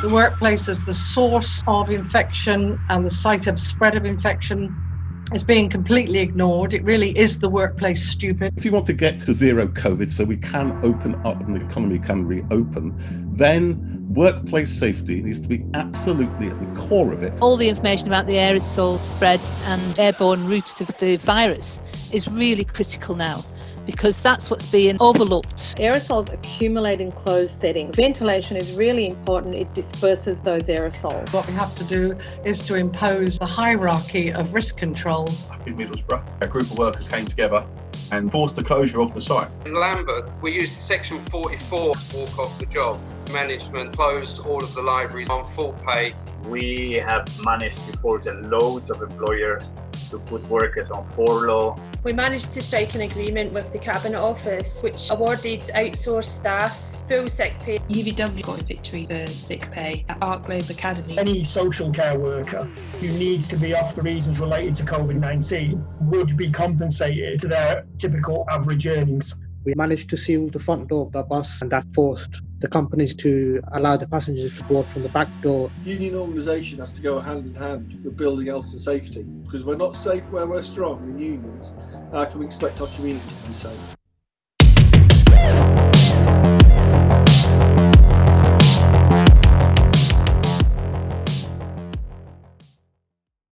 The workplace is the source of infection and the site of spread of infection is being completely ignored. It really is the workplace stupid. If you want to get to zero COVID so we can open up and the economy can reopen, then workplace safety needs to be absolutely at the core of it. All the information about the aerosol spread and airborne route of the virus is really critical now because that's what's being overlooked. Aerosols accumulate in closed settings. Ventilation is really important. It disperses those aerosols. What we have to do is to impose a hierarchy of risk control. Up in Middlesbrough, a group of workers came together and forced the closure of the site. In Lambeth, we used Section 44 to walk off the job. Management closed all of the libraries on full pay. We have managed to force a loads of employers to put workers on furlough. We managed to strike an agreement with the Cabinet Office, which awarded outsourced staff full sick pay. UVW got a victory for sick pay at Ark Globe Academy. Any social care worker who needs to be off for reasons related to COVID-19 would be compensated to their typical average earnings. We managed to seal the front door of the bus and that forced the companies to allow the passengers to board from the back door. Union organisation has to go hand in hand with building health and safety because we're not safe where we're strong in unions. How can we expect our communities to be safe?